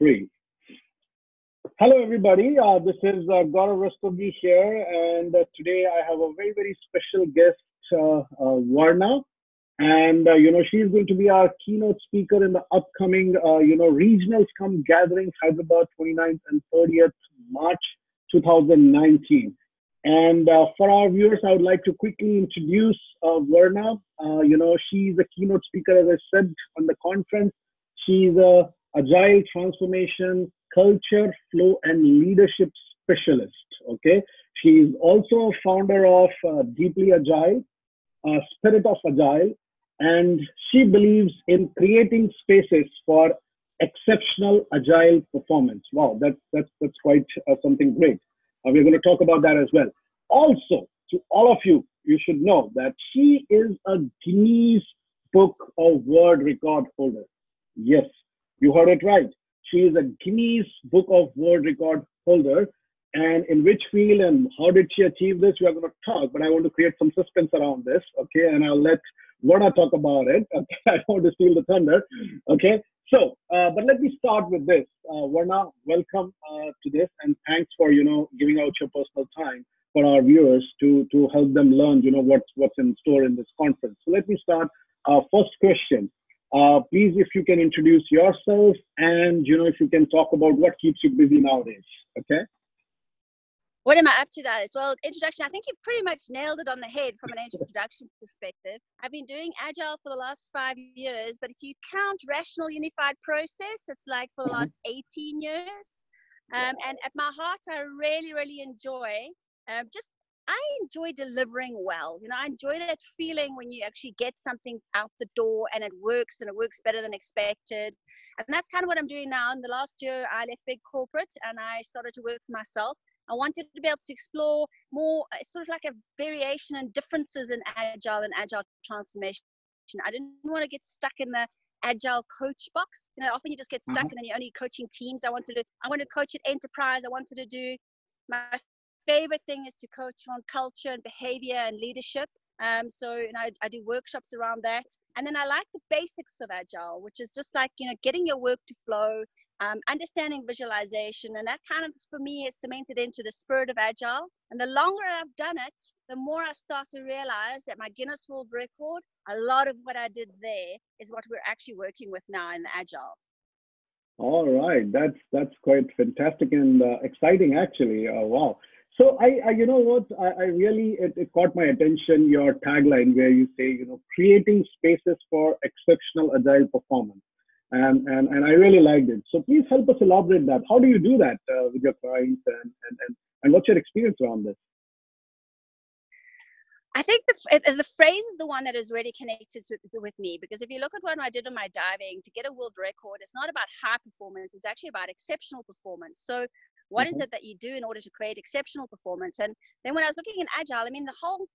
three. Hello, everybody. Uh, this is uh, Gaurav Rastogi here, and uh, today I have a very, very special guest, uh, uh, Verna. And, uh, you know, she's going to be our keynote speaker in the upcoming, uh, you know, Regional Scrum Gatherings, Hyderabad 29th and 30th March 2019. And for our viewers, I would like to quickly introduce Verna. You know, she's a keynote speaker, as I said, on the conference. She's a agile transformation, culture, flow, and leadership specialist. Okay, she is also a founder of uh, Deeply Agile, uh, Spirit of Agile, and she believes in creating spaces for exceptional agile performance. Wow, that's that's that's quite uh, something great. Uh, we're going to talk about that as well. Also, to all of you, you should know that she is a Guinness Book of World Record holder. Yes, you heard it right. She is a Guinness Book of World Record holder. And in which field and how did she achieve this? We are going to talk, but I want to create some suspense around this. Okay. And I'll let Verna talk about it. Okay. I want to steal the thunder. Okay. So, uh, but let me start with this. Uh, Verna, welcome uh, to this, and thanks for you know giving out your personal time for our viewers to to help them learn you know what's what's in store in this conference. So let me start. Uh, first question. Uh, please, if you can introduce yourself, and you know if you can talk about what keeps you busy nowadays. Okay what am I up to that as well? Introduction, I think you pretty much nailed it on the head from an introduction perspective. I've been doing Agile for the last five years, but if you count Rational Unified Process, it's like for the mm-hmm. last 18 years. Um, and at my heart, I really, really enjoy um, just I enjoy delivering well. You know, I enjoy that feeling when you actually get something out the door and it works and it works better than expected. And that's kind of what I'm doing now. In the last year, I left big corporate and I started to work for myself. I wanted to be able to explore more, uh, sort of like a variation and differences in agile and agile transformation. I didn't want to get stuck in the agile coach box. You know, often you just get stuck mm-hmm. and then you're only coaching teams. I wanted to, I wanted to coach at enterprise. I wanted to do my favorite thing is to coach on culture and behavior and leadership. Um, so you know, I, I, do workshops around that, and then I like the basics of agile, which is just like you know getting your work to flow, um, understanding visualization, and that kind of for me is cemented into the spirit of agile. And the longer I've done it, the more I start to realize that my Guinness World Record, a lot of what I did there is what we're actually working with now in the agile. All right, that's that's quite fantastic and uh, exciting, actually. Uh, wow. So I, I, you know what, I, I really it, it, caught my attention your tagline where you say, you know, creating spaces for exceptional agile performance and, and, and I really liked it. So please help us elaborate that. How do you do that uh, with your clients and, and, and, and what's your experience around this? I think the, the phrase is the one that is really connected with, with me because if you look at what I did on my diving to get a world record, it's not about high performance, it's actually about exceptional performance. So, what mm-hmm. is it that you do in order to create exceptional performance? And then when I was looking in Agile, I mean, the whole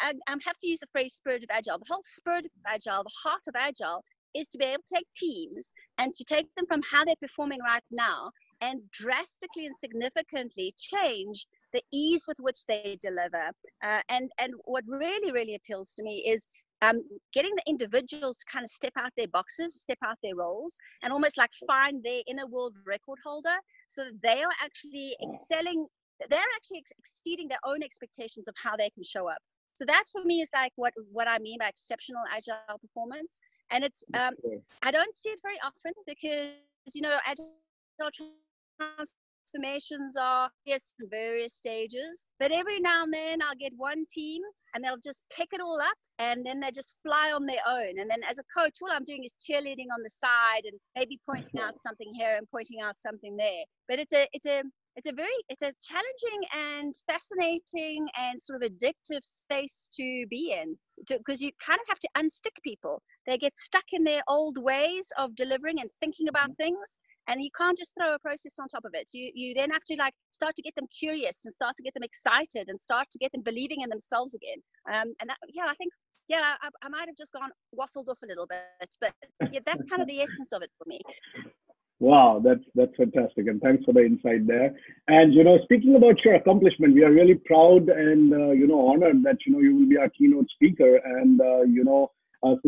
I, I, have to use the phrase spirit of agile. The whole spirit of agile, the heart of agile, is to be able to take teams and to take them from how they're performing right now and drastically and significantly change the ease with which they deliver. Uh, and, and what really, really appeals to me is um, getting the individuals to kind of step out their boxes, step out their roles, and almost like find their inner world record holder so that they are actually excelling, they're actually ex- exceeding their own expectations of how they can show up. So that for me is like what what I mean by exceptional agile performance. And it's um, I don't see it very often because you know agile transformations are yes in various stages. But every now and then I'll get one team and they'll just pick it all up and then they just fly on their own. And then as a coach, all I'm doing is cheerleading on the side and maybe pointing out something here and pointing out something there. But it's a it's a it's a very it's a challenging and fascinating and sort of addictive space to be in because you kind of have to unstick people they get stuck in their old ways of delivering and thinking about mm-hmm. things and you can't just throw a process on top of it. You you then have to like start to get them curious and start to get them excited and start to get them believing in themselves again. Um, and that, yeah i think yeah I, I might have just gone waffled off a little bit but yeah that's kind of the essence of it for me. Wow, that's that's fantastic, and thanks for the insight there. And you know, speaking about your accomplishment, we are really proud and uh, you know honored that you know you will be our keynote speaker, and uh, you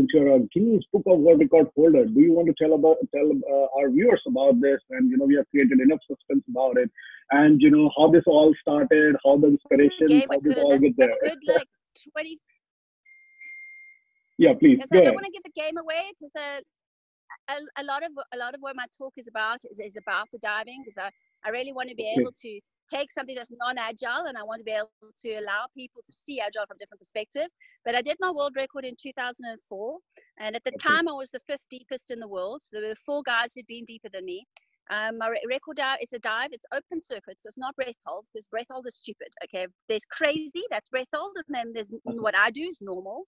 since you're a Guinness Book of World Record holder, do you want to tell about tell uh, our viewers about this? And you know, we have created enough suspense about it, and you know how this all started, how the inspiration, how this all get there. Good, like 20. Yeah, please. I don't want to give the game away because a, a, a, lot of a lot of what my talk is about is, is about the diving because I, I really want to be okay. able to take something that's non-agile and I want to be able to allow people to see agile from a different perspective. But I did my world record in 2004, and at the okay. time I was the fifth deepest in the world. So there were four guys who'd been deeper than me. Um, my record dive, it's a dive, it's open circuit, so it's not breath hold because breath hold is stupid. Okay, there's crazy, that's breath hold, and then there's okay. what I do is normal.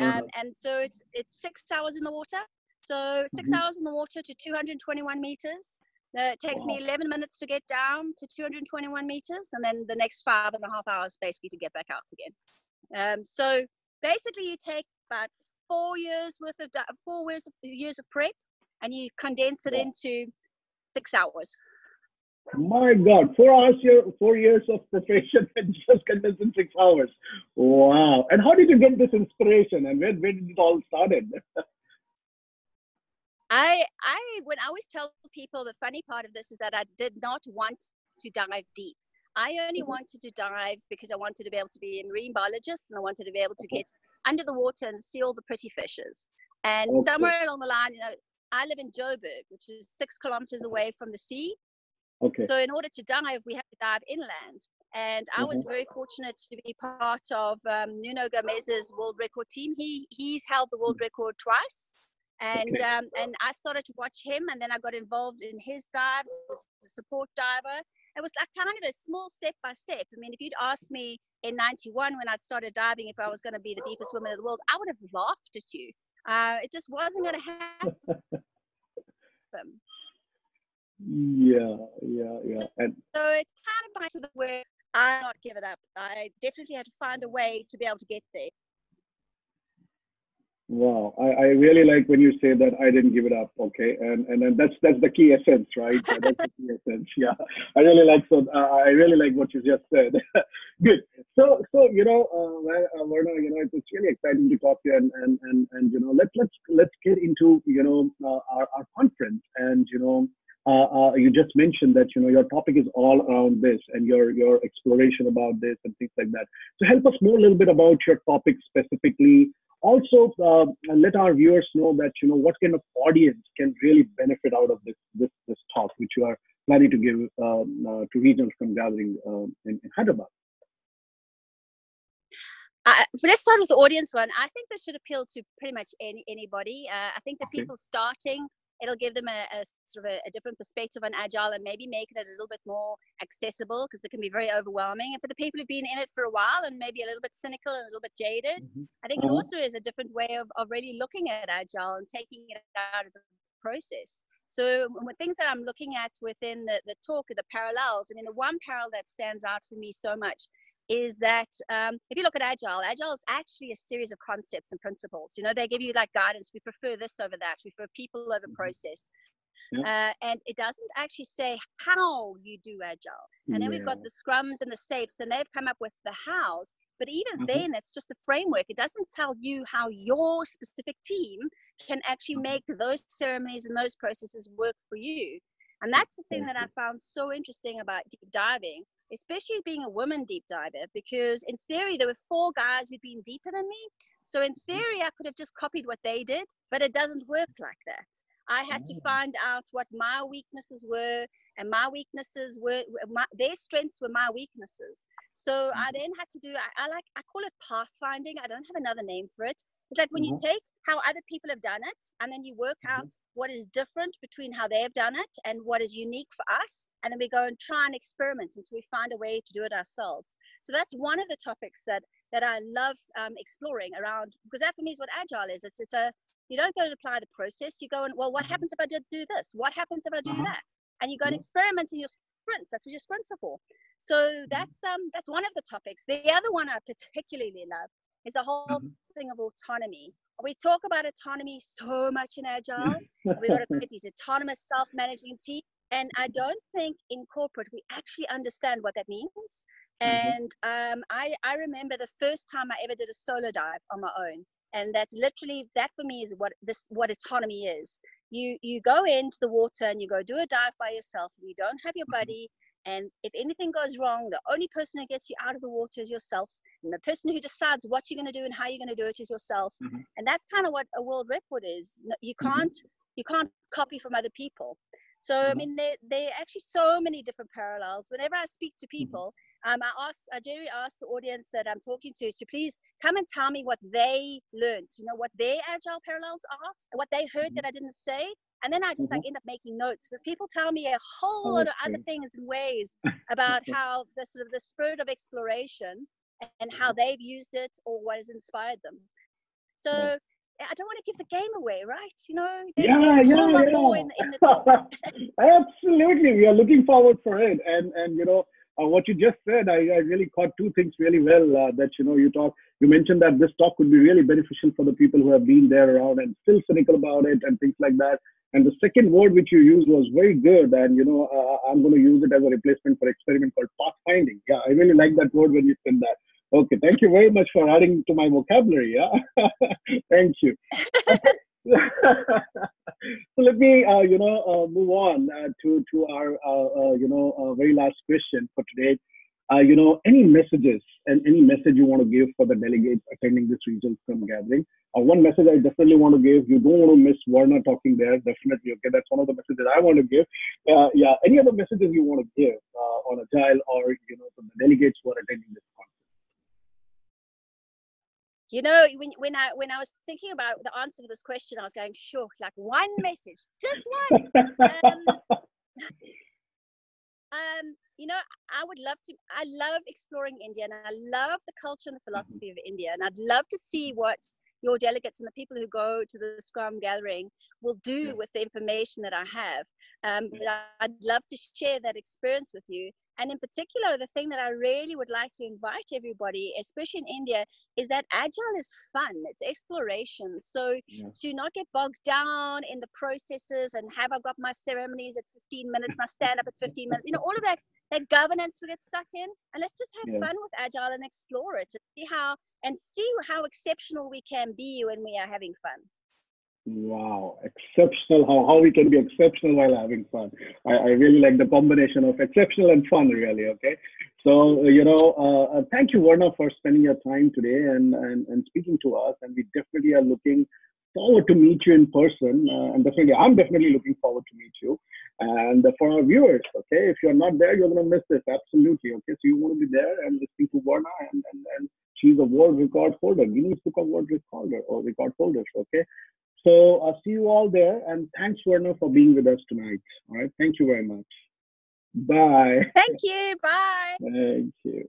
Um, mm-hmm. And so it's it's six hours in the water. So 6 mm-hmm. hours in the water to 221 meters. Uh, it takes wow. me 11 minutes to get down to 221 meters, and then the next five and a half hours basically to get back out again. Um, so basically, you take about four years worth of four years of, years of prep, and you condense it wow. into six hours. My God, four hours, year, four years of preparation and just condensed in six hours. Wow! And how did you get this inspiration, and where, where did it all started? I I when I always tell people the funny part of this is that I did not want to dive deep. I only mm-hmm. wanted to dive because I wanted to be able to be a marine biologist and I wanted to be able to get under the water and see all the pretty fishes. And okay. somewhere along the line, you know, I live in Joburg, which is six kilometers away from the sea. Okay. So in order to dive, we have to dive inland. And I mm-hmm. was very fortunate to be part of um, Nuno Gomes's world record team. He he's held the world mm. record twice and okay. um, and I started to watch him, and then I got involved in his dives as a support diver. It was like kind of a small step by step. I mean, if you'd asked me in '91 when I'd started diving if I was going to be the deepest woman in the world, I would have laughed at you. Uh, it just wasn't going to happen. yeah, yeah, yeah. So, and so it's kind of back to the where I not give it up. I definitely had to find a way to be able to get there. Wow, I, I really like when you say that I didn't give it up. Okay, and and, and that's that's the key essence, right? that's the key essence. Yeah, I really like so. Uh, I really like what you just said. Good. So so you know, uh, Verna, you know, it's, it's really exciting to talk to you, and and and and you know, let's let's let's get into you know uh, our our conference, and you know. Uh, uh, you just mentioned that you know your topic is all around this and your your exploration about this and things like that. So help us know a little bit about your topic specifically also uh, let our viewers know that you know what kind of audience can really benefit out of this this this talk which you are planning to give um, uh, to regional scrum gathering uh, in, in, Hyderabad. Uh, let's start with the audience one. I think this should appeal to pretty much any anybody. Uh, I think the okay. people starting it'll give them a, a sort of a, a, different perspective on agile and maybe make it a little bit more accessible because it can be very overwhelming. And for the people who've been in it for a while and maybe a little bit cynical and a little bit jaded, mm-hmm. I think it also is a different way of, of really looking at agile and taking it out of the process. So things that I'm looking at within the, the talk are the parallels. I mean, the one parallel that stands out for me so much is that um, if you look at agile agile is actually a series of concepts and principles you know they give you like guidance we prefer this over that we prefer people over mm-hmm. process yeah. uh, and it doesn't actually say how you do agile and then yeah. we've got the scrums and the safes and they've come up with the hows but even mm-hmm. then it's just a framework it doesn't tell you how your specific team can actually mm-hmm. make those ceremonies and those processes work for you and that's the thing that i found so interesting about deep diving especially being a woman deep diver, because in theory, there were four guys who'd been deeper than me. So in mm-hmm. theory, I could have just copied what they did, but it doesn't work like that. I had to mm. find out what my weaknesses were, and my weaknesses were my, their strengths were my weaknesses. So I mm-hmm. then had to do I, I, like I call it pathfinding. I don't have another name for it. It's like when mm-hmm. you take how other people have done it, and then you work mm-hmm. out what is different between how they have done it and what is unique for us, and then we go and try and experiment until we find a way to do it ourselves. So that's one of the topics that that I love um, exploring around because that for me is what agile is. It's it's a you don't go and apply the process. You go and, well, what mm-hmm. happens if I did do this? What happens if I do uh-huh. that? And you go and mm-hmm. experiment in your sprints. That's what your sprints are for. So mm-hmm. that's um that's one of the topics. The other one I particularly love is the whole mm-hmm. thing of autonomy. We talk about autonomy so much in Agile. We've got to create these autonomous self-managing teams. And I don't think in corporate we actually understand what that means. And um, I, I remember the first time I ever did a solo dive on my own and that's literally that for me is what this what autonomy is you you go into the water and you go do a dive by yourself and you don't have your mm-hmm. buddy and if anything goes wrong the only person who gets you out of the water is yourself and the person who decides what you're going to do and how you're going to do it is yourself mm-hmm. and that's kind of what a world record is you mm-hmm. can't mm-hmm. you can't copy from other people so mm-hmm. i mean there there are actually so many different parallels whenever i speak to mm-hmm. Um, I asked, Jerry asked the audience that I'm talking to to please come and tell me what they learned, you know, what their agile parallels are, and what they heard mm-hmm. that I didn't say. And then I just mm-hmm. like end up making notes because people tell me a whole lot of other things and ways about how the sort of the spirit of exploration and how they've used it or what has inspired them. So I don't want to give the game away, right? You know, yeah, yeah, yeah. In, in Absolutely, we are looking forward for it, and and you know, uh, what you just said, I, I, really caught two things really well. Uh, that you know, you talk, you mentioned that this talk would be really beneficial for the people who have been there around and still cynical about it and things like that. And the second word which you used was very good, and you know, uh, I'm going to use it as a replacement for experiment called pathfinding. Yeah, I really like that word when you said that. Okay, thank you very much for adding to my vocabulary. Yeah, thank you. so let me, uh, you know, uh, move on uh, to to our, uh, uh, you know, uh, very last question for today. you know, any messages and any message you want to give for the delegates attending this regional Scrum gathering? one message I definitely want to give. You don't want to miss Verna talking there. Definitely, okay. That's one of the messages I want to give. yeah. Any other messages you want to give on Agile or you know from the delegates who are attending this? You know when, when i when i was thinking about the answer to this question i was going sure like one message just one um, um, you know i would love to i love exploring india and i love the culture and the mm-hmm. philosophy of india and i'd love to see what your delegates and the people who go to the scrum gathering will do yeah. with the information that i have um, I'd love to share that experience with you. And in particular, the thing that I really would like to invite everybody, especially in India, is that agile is fun. It's exploration. So yeah. to not get bogged down in the processes and have I got my ceremonies at 15 minutes, my stand up at 15 minutes, you know, all of that that governance we get stuck in. And let's just have yeah. fun with agile and explore it and see how and see how exceptional we can be when we are having fun. Wow, exceptional. How, how we can be exceptional while having fun. I, I really like the combination of exceptional and fun, really. Okay. So, you know, uh, uh, thank you, Verna, for spending your time today and, and, and speaking to us. And we definitely are looking forward to meet you in person. Uh, and definitely, I'm definitely looking forward to meet you. And for our viewers, okay, if you're not there, you're going to miss this. Absolutely. Okay. So you want to be there and listening to Verna and, and, and she's a world record holder, Guinness Book of World Record holder or record holders. Okay. So I'll see you all there. And thanks, Verna, for being with us tonight. All right. Thank you very much. Bye. Thank you. Bye. Thank you.